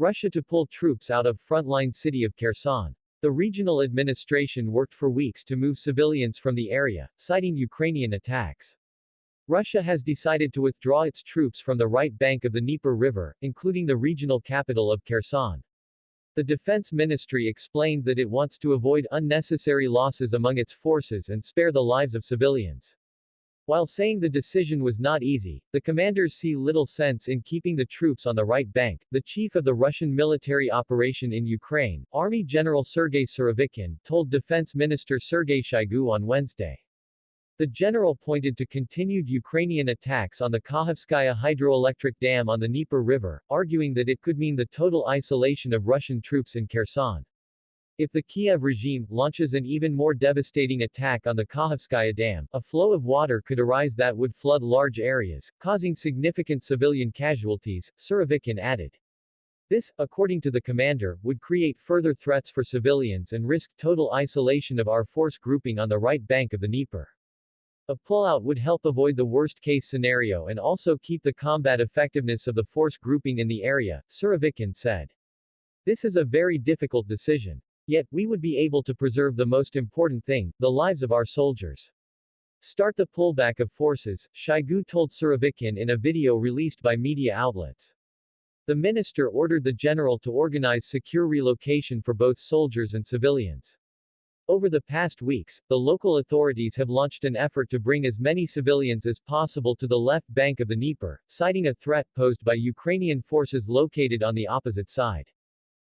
Russia to pull troops out of frontline city of Kherson. The regional administration worked for weeks to move civilians from the area, citing Ukrainian attacks. Russia has decided to withdraw its troops from the right bank of the Dnieper River, including the regional capital of Kherson. The Defense Ministry explained that it wants to avoid unnecessary losses among its forces and spare the lives of civilians. While saying the decision was not easy, the commanders see little sense in keeping the troops on the right bank. The chief of the Russian military operation in Ukraine, Army General Sergei Surovikin, told Defense Minister Sergei Shoigu on Wednesday. The general pointed to continued Ukrainian attacks on the Kakhovskaya hydroelectric dam on the Dnieper River, arguing that it could mean the total isolation of Russian troops in Kherson. If the Kiev regime launches an even more devastating attack on the Kakhovskaya Dam, a flow of water could arise that would flood large areas, causing significant civilian casualties, Surovikin added. This, according to the commander, would create further threats for civilians and risk total isolation of our force grouping on the right bank of the Dnieper. A pullout would help avoid the worst-case scenario and also keep the combat effectiveness of the force grouping in the area, Surovikin said. This is a very difficult decision. Yet, we would be able to preserve the most important thing, the lives of our soldiers. Start the pullback of forces, Shoigu told Surovikin in a video released by media outlets. The minister ordered the general to organize secure relocation for both soldiers and civilians. Over the past weeks, the local authorities have launched an effort to bring as many civilians as possible to the left bank of the Dnieper, citing a threat posed by Ukrainian forces located on the opposite side.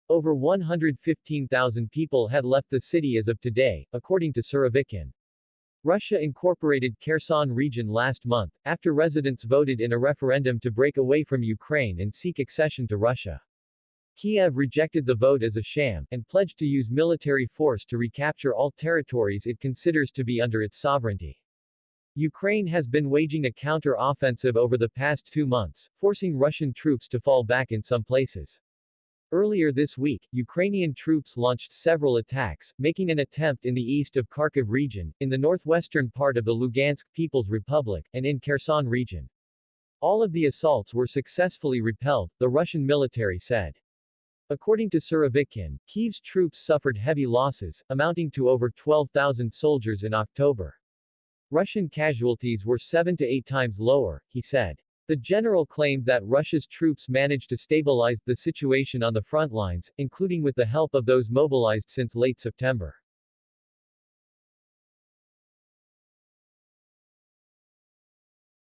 Over 115,000 people had left the city as of today, according to Surovikin. Russia incorporated Kherson region last month, after residents voted in a referendum to break away from Ukraine and seek accession to Russia. Kiev rejected the vote as a sham, and pledged to use military force to recapture all territories it considers to be under its sovereignty. Ukraine has been waging a counter-offensive over the past two months, forcing Russian troops to fall back in some places. Earlier this week, Ukrainian troops launched several attacks, making an attempt in the east of Kharkiv region, in the northwestern part of the Lugansk People's Republic, and in Kherson region. All of the assaults were successfully repelled, the Russian military said. According to Surovikin, Kiev's troops suffered heavy losses, amounting to over 12,000 soldiers in October. Russian casualties were seven to eight times lower, he said. The general claimed that Russia's troops managed to stabilize the situation on the front lines, including with the help of those mobilized since late September.